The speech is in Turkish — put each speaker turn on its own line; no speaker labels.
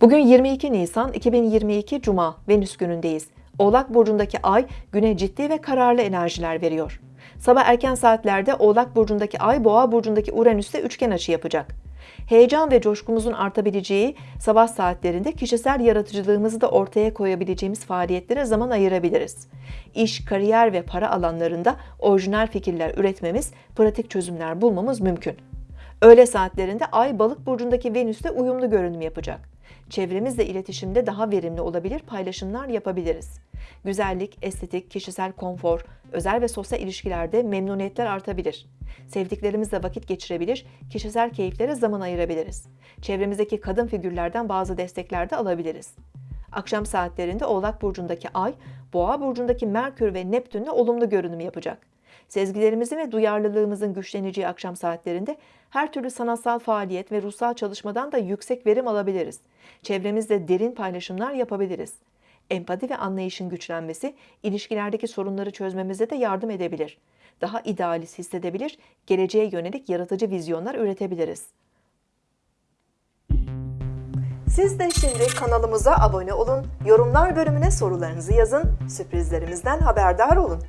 Bugün 22 Nisan 2022 Cuma Venüs günündeyiz. Oğlak burcundaki ay güne ciddi ve kararlı enerjiler veriyor. Sabah erken saatlerde Oğlak burcundaki ay Boğa burcundaki Uranüs'te üçgen açı yapacak. Heyecan ve coşkumuzun artabileceği sabah saatlerinde kişisel yaratıcılığımızı da ortaya koyabileceğimiz faaliyetlere zaman ayırabiliriz. İş, kariyer ve para alanlarında orijinal fikirler üretmemiz, pratik çözümler bulmamız mümkün. Öğle saatlerinde Ay Balık burcundaki Venüs'te uyumlu görünüm yapacak. Çevremizle iletişimde daha verimli olabilir, paylaşımlar yapabiliriz. Güzellik, estetik, kişisel konfor, özel ve sosyal ilişkilerde memnuniyetler artabilir. Sevdiklerimizle vakit geçirebilir, kişisel keyiflere zaman ayırabiliriz. Çevremizdeki kadın figürlerden bazı destekler de alabiliriz. Akşam saatlerinde Oğlak burcundaki Ay, Boğa burcundaki Merkür ve Neptün'le olumlu görünüm yapacak. Sezgilerimizin ve duyarlılığımızın güçleneceği akşam saatlerinde her türlü sanatsal faaliyet ve ruhsal çalışmadan da yüksek verim alabiliriz. Çevremizde derin paylaşımlar yapabiliriz. Empati ve anlayışın güçlenmesi ilişkilerdeki sorunları çözmemize de yardım edebilir. Daha idealist hissedebilir, geleceğe yönelik yaratıcı vizyonlar üretebiliriz. Siz de şimdi kanalımıza abone olun, yorumlar bölümüne sorularınızı yazın, sürprizlerimizden haberdar olun.